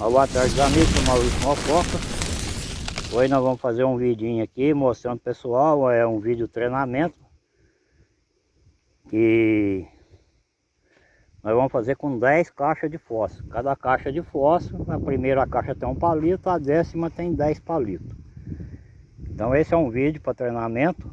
Boa tarde amigos, sou Maurício Mococa. Hoje nós vamos fazer um vidinho aqui mostrando pessoal, é um vídeo treinamento. Que nós vamos fazer com 10 caixas de fósforo. Cada caixa de fósforo, a primeira caixa tem um palito, a décima tem 10 palitos. Então esse é um vídeo para treinamento.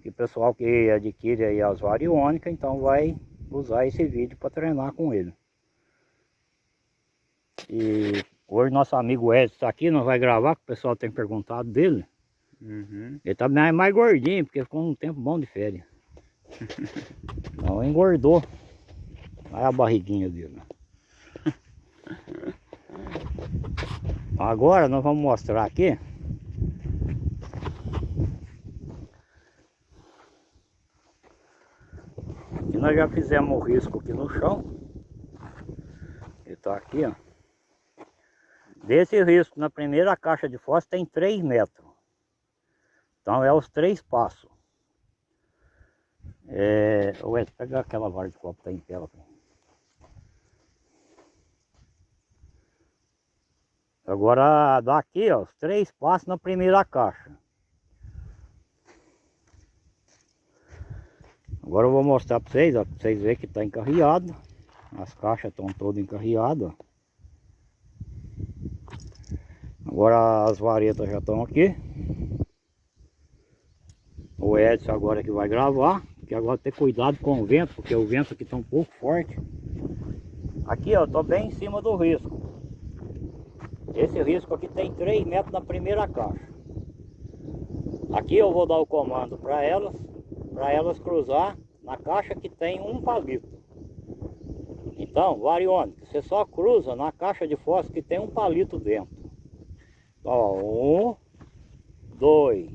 Que o pessoal que adquire aí as variônicas, então vai usar esse vídeo para treinar com ele e hoje nosso amigo Edson está aqui, nós vai gravar, que o pessoal tem perguntado dele. Uhum. Ele tá mais, mais gordinho, porque ficou um tempo bom de férias. Então engordou. Olha a barriguinha dele. Agora nós vamos mostrar aqui. E nós já fizemos o risco aqui no chão. Ele está aqui, ó. Desse risco, na primeira caixa de fósforo tem 3 metros. Então é os três passos. É... Ué, pega aquela vara de copo que tá em tela. Agora daqui, ó, os três passos na primeira caixa. Agora eu vou mostrar para vocês, ó, para vocês verem que está encarreado. As caixas estão todas encarreadas, ó. Agora as varetas já estão aqui. O Edson agora que vai gravar. Que agora ter cuidado com o vento, porque o vento aqui está um pouco forte. Aqui ó, tô bem em cima do risco. Esse risco aqui tem 3 metros na primeira caixa. Aqui eu vou dar o comando para elas, para elas cruzar na caixa que tem um palito. Então, variônica, você só cruza na caixa de fósforo que tem um palito dentro. Ó, um, dois,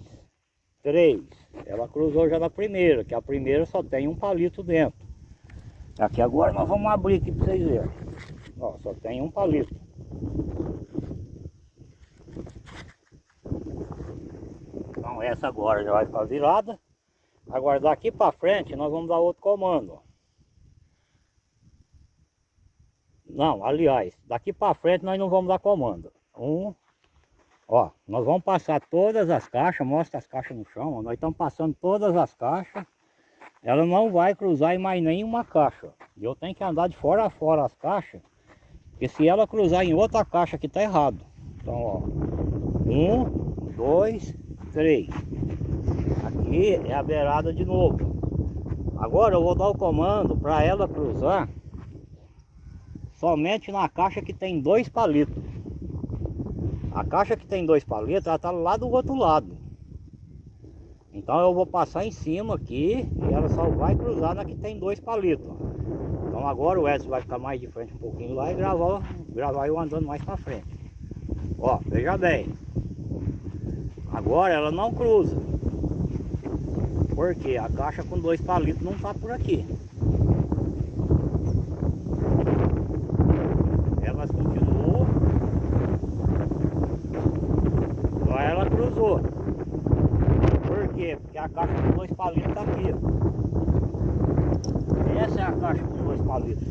três. Ela cruzou já na primeira, que a primeira só tem um palito dentro. Aqui agora nós vamos abrir aqui para vocês verem. Ó, só tem um palito. Então essa agora já vai ficar virada. Agora daqui para frente nós vamos dar outro comando. Não, aliás, daqui para frente nós não vamos dar comando. Um, Ó, nós vamos passar todas as caixas, mostra as caixas no chão, ó, nós estamos passando todas as caixas. Ela não vai cruzar em mais nenhuma caixa. E eu tenho que andar de fora a fora as caixas, porque se ela cruzar em outra caixa aqui tá errado. Então, ó, um, dois, três. Aqui é a beirada de novo. Agora eu vou dar o comando para ela cruzar somente na caixa que tem dois palitos. A caixa que tem dois palitos, ela está lá do outro lado. Então eu vou passar em cima aqui e ela só vai cruzar na que tem dois palitos. Então agora o Edson vai ficar mais de frente um pouquinho lá e gravar, gravar eu andando mais para frente. Ó, veja bem. Agora ela não cruza. Porque a caixa com dois palitos não está por aqui. a caixa com dois palitos está aqui. Essa é a caixa com dois palitos.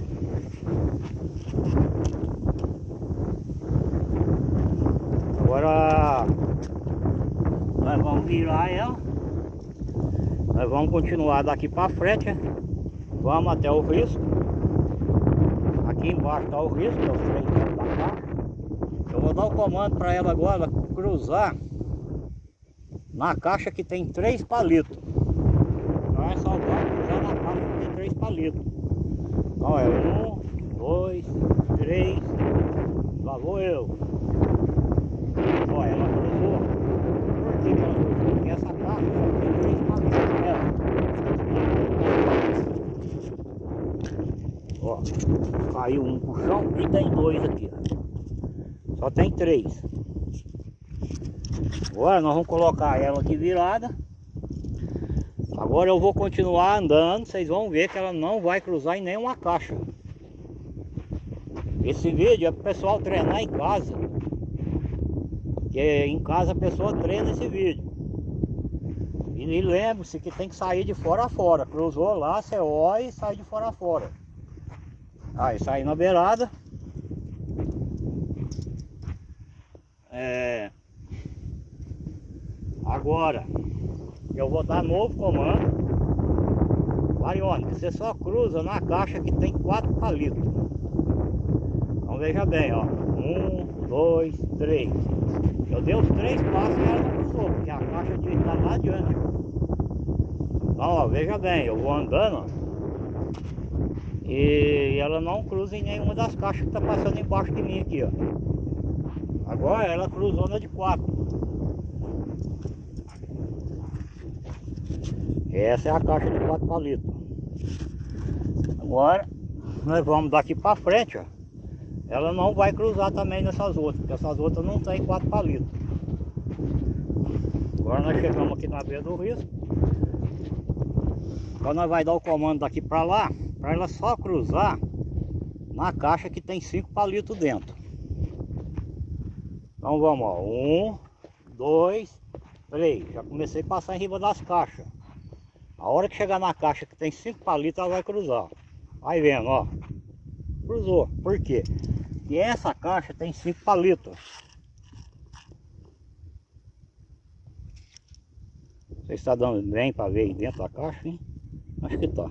Agora nós vamos virar ela. Nós vamos continuar daqui para frente. Vamos até o risco. Aqui embaixo está o risco, é o freio da caixa. Eu vou dar o comando para ela agora cruzar na caixa que tem três palitos. Então é só já na caixa que palitos. Então é um, dois, três, lá vou eu. Ó, ela cruzou. Por que ela cruzou? Porque essa caixa só tem três palitos nela. Ó, caiu um pro chão e tem dois aqui. Só tem três. Agora nós vamos colocar ela aqui virada. Agora eu vou continuar andando, vocês vão ver que ela não vai cruzar em nenhuma caixa. Esse vídeo é para o pessoal treinar em casa. Que em casa a pessoa treina esse vídeo. E, e lembre-se que tem que sair de fora a fora. Cruzou lá, você olha e sai de fora a fora. Aí sai na beirada. É... Agora, eu vou dar novo comando. Variônica, você só cruza na caixa que tem quatro palitos. Então veja bem, ó. Um, dois, três. Eu dei os três passos e ela não cruzou, porque a caixa devia estar lá adiante. Então, ó, veja bem, eu vou andando, ó, E ela não cruza em nenhuma das caixas que está passando embaixo de mim aqui, ó. Agora ela cruzou na de quatro. Essa é a caixa de quatro palitos. Agora, nós vamos daqui para frente, ó. Ela não vai cruzar também nessas outras, porque essas outras não tem quatro palitos. Agora nós chegamos aqui na beira do risco. Agora nós vai dar o comando daqui para lá, para ela só cruzar na caixa que tem cinco palitos dentro. Então vamos, ó. Um, dois, três. Já comecei a passar em riba das caixas. A hora que chegar na caixa que tem cinco palitos, ela vai cruzar. Vai vendo, ó. Cruzou. Por quê? Porque essa caixa tem cinco palitos. Você está dando bem para ver aí dentro da caixa, hein? Acho que tá.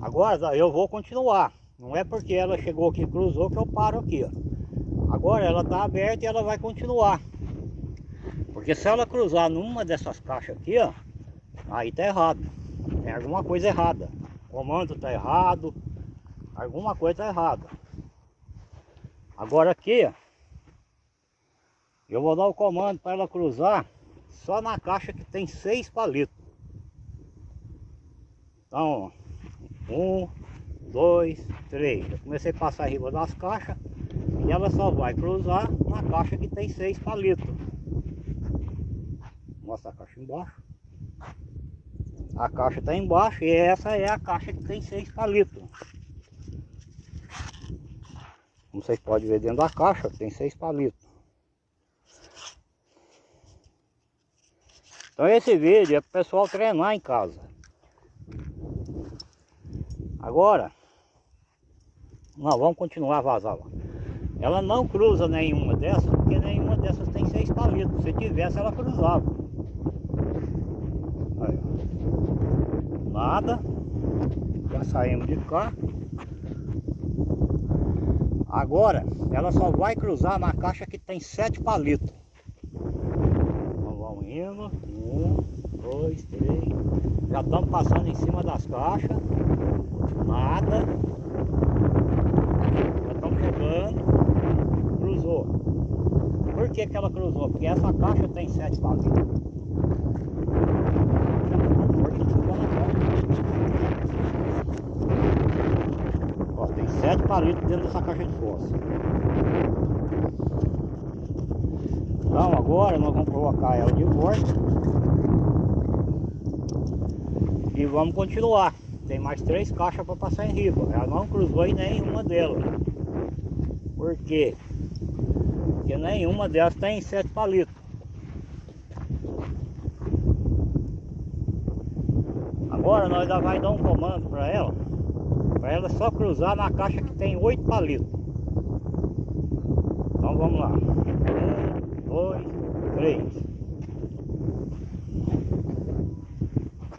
Agora eu vou continuar. Não é porque ela chegou aqui e cruzou que eu paro aqui, ó. Agora ela está aberta e ela vai continuar. Porque se ela cruzar numa dessas caixas aqui, ó, aí tá errado. Tem alguma coisa errada. O comando tá errado. Alguma coisa tá errada. Agora aqui, ó, eu vou dar o comando para ela cruzar só na caixa que tem seis palitos. Então, um, dois, três. Eu comecei a passar a riba das caixas e ela só vai cruzar na caixa que tem seis palitos. Mostra a caixa embaixo. A caixa está embaixo e essa é a caixa que tem seis palitos. Como vocês podem ver dentro da caixa, tem seis palitos. Então esse vídeo é para o pessoal treinar em casa. Agora, nós vamos continuar a vazar lá. Ela não cruza nenhuma dessas, porque nenhuma dessas tem seis palitos. Se tivesse, ela cruzava. Nada. Já saímos de cá. Agora, ela só vai cruzar na caixa que tem sete palitos. Então vamos indo. Um, dois, três. Já estamos passando em cima das caixas. Nada. Já estamos chegando. Cruzou. Por que, que ela cruzou? Porque essa caixa tem sete palitos. Ó, tem sete palitos dentro dessa caixa de fósforo. Então agora nós vamos colocar ela de volta. E vamos continuar. Tem mais três caixas para passar em riba. Ela não cruzou em nenhuma delas. Por quê? Porque nenhuma delas tem sete palitos. Agora nós já vai dar um comando para ela. Para ela só cruzar na caixa que tem oito palitos. Então vamos lá. Um, dois, três.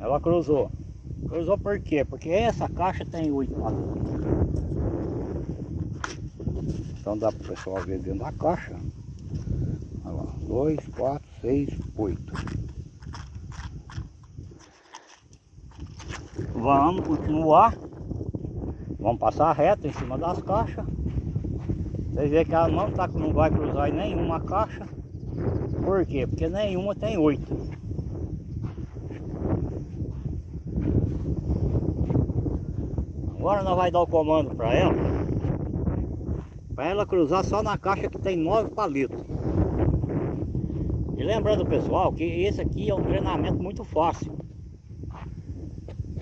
Ela cruzou. Cruzou por quê? Porque essa caixa tem oito palitos. Então dá para o pessoal ver dentro da caixa. Olha lá. Dois, quatro, seis, oito. Vamos continuar. Vamos passar reto em cima das caixas. Vocês veem que ela não, tá, não vai cruzar em nenhuma caixa. Por quê? Porque nenhuma tem oito. Agora nós vai dar o comando para ela. Para ela cruzar só na caixa que tem nove palitos. E lembrando pessoal que esse aqui é um treinamento muito fácil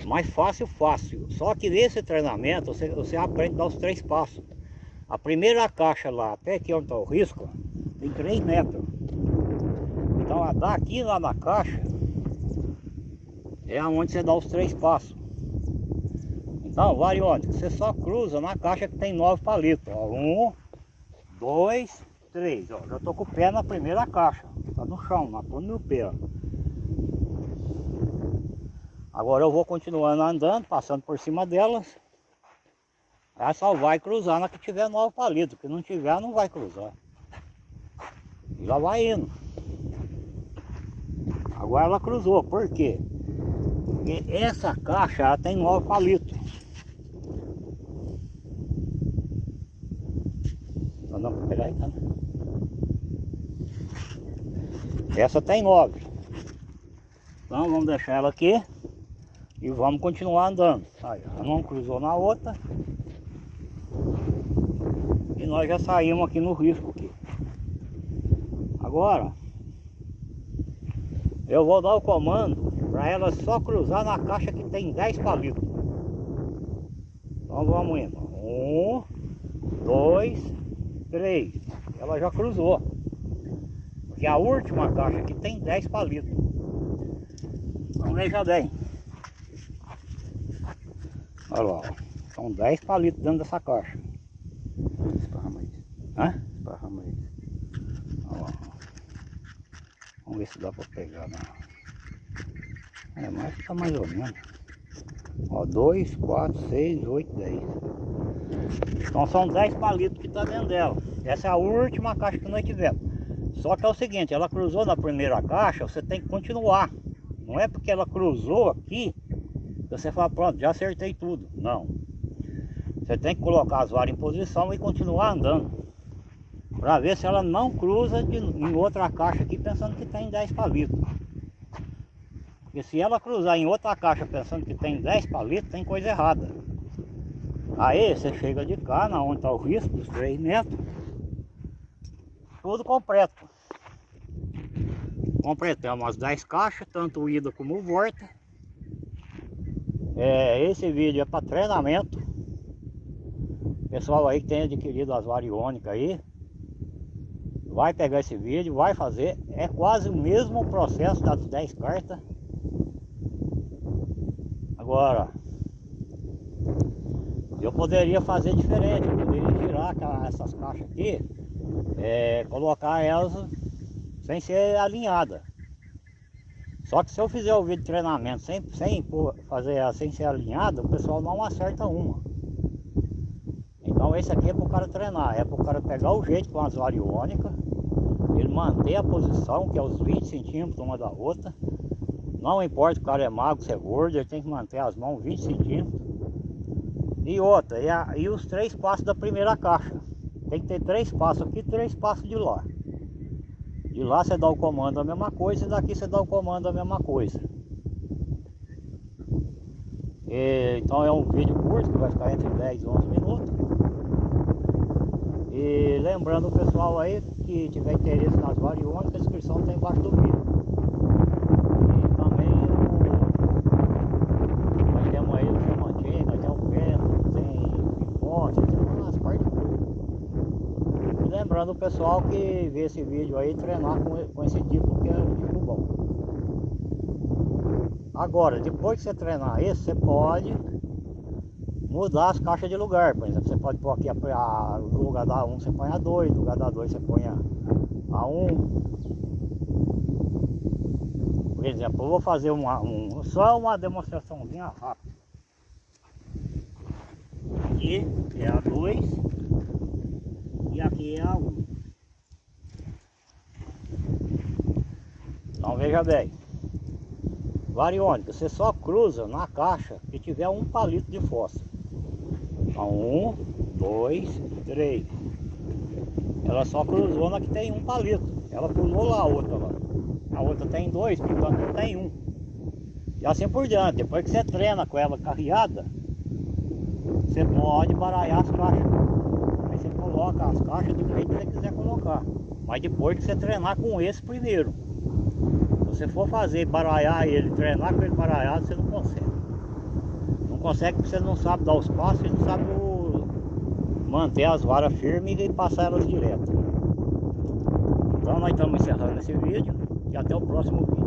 mais fácil, fácil. Só que nesse treinamento você, você aprende a dar os três passos. A primeira caixa lá, até aqui onde está o risco, tem 3 metros. Então daqui lá na caixa é onde você dá os três passos. Então, variônica, você só cruza na caixa que tem nove palitos. Ó. Um, dois, três. Ó, já tô com o pé na primeira caixa. Tá no chão, na ponta do meu pé. Ó. Agora eu vou continuando andando, passando por cima delas. Ela só vai cruzar na que tiver novo palito. Que não tiver, não vai cruzar. E lá vai indo. Agora ela cruzou, por quê? Porque essa caixa ela tem nove palitos. Não, não, pegar aí, tá? Essa tem nove. Então vamos deixar ela aqui e vamos continuar andando. Aí, não cruzou na outra. E nós já saímos aqui no risco aqui. Agora eu vou dar o comando para ela só cruzar na caixa que tem 10 palitos. Então vamos indo. Um, dois, três. Ela já cruzou. Porque a última caixa aqui tem 10 palitos. Então veja bem. Olha lá. São 10 palitos dentro dessa caixa. Esparrama. Hã? Esparrama. Olha lá. Vamos ver se dá para pegar. Né? É, mas tá mais ou menos. Ó, 2, 4, 6, 8, 10. Então são 10 palitos que tá dentro dela. Essa é a última caixa que nós tivemos. Só que é o seguinte, ela cruzou na primeira caixa, você tem que continuar. Não é porque ela cruzou aqui, você fala, pronto, já acertei tudo. Não. Você tem que colocar as varas em posição e continuar andando. Para ver se ela não cruza de, em outra caixa aqui pensando que tem 10 palitos. Porque se ela cruzar em outra caixa pensando que tem 10 palitos, tem coisa errada. Aí você chega de cá, na onde está o risco dos 3 metros, tudo completo. Completamos as 10 caixas, tanto ida como volta. É, esse vídeo é para treinamento. Pessoal aí que tem adquirido as variônicas aí, vai pegar esse vídeo, vai fazer. É quase o mesmo processo das 10 cartas. Agora, eu poderia fazer diferente, eu poderia tirar essas caixas aqui, é, colocar elas sem ser alinhada. Só que se eu fizer o vídeo de treinamento sem, sem fazer sem ser alinhada, o pessoal não acerta uma. Então esse aqui é para o cara treinar, é para o cara pegar o jeito com as variônicas, ele manter a posição, que é os 20 centímetros uma da outra. Não importa o cara é magro, se é gordo, ele tem que manter as mãos 20 centímetros. E outra, e, a, e os três passos da primeira caixa. Tem que ter três passos aqui três passos de lá. De lá você dá o comando a mesma coisa e daqui você dá o comando a mesma coisa. E, então é um vídeo curto que vai ficar entre 10 e 11 minutos. E lembrando o pessoal aí que tiver interesse nas variônicas, a descrição está embaixo do vídeo. E também o, nós temos aí o diamantinho, nós temos o vento, tem pipote, tem umas partes Lembrando o pessoal que vê esse vídeo aí treinar com, com esse tipo que é um tipo bom. Agora, depois que você treinar esse, você pode mudar as caixas de lugar. Por exemplo, você pode pôr aqui a, a, no lugar da 1 você põe a 2, no lugar da 2 você põe a, a 1. Por exemplo, eu vou fazer uma, um, só uma demonstraçãozinha rápida. Aqui é a 2 e aqui é a 1. Então veja bem. Variônica, você só cruza na caixa que tiver um palito de fósforo. Então, um, dois, três. Ela só cruzou na que tem um palito. Ela pulou lá a outra lá. A outra tem dois, portanto não tem um. E assim por diante. Depois que você treina com ela carreada, você pode baralhar as caixas. Coloca as caixas do jeito que você quiser colocar. Mas depois que você treinar com esse primeiro. Se você for fazer baralhar ele, treinar com ele baralhado, você não consegue consegue porque você não sabe dar os passos e não sabe o... manter as varas firmes e passar elas direto. Então nós estamos encerrando esse vídeo e até o próximo vídeo.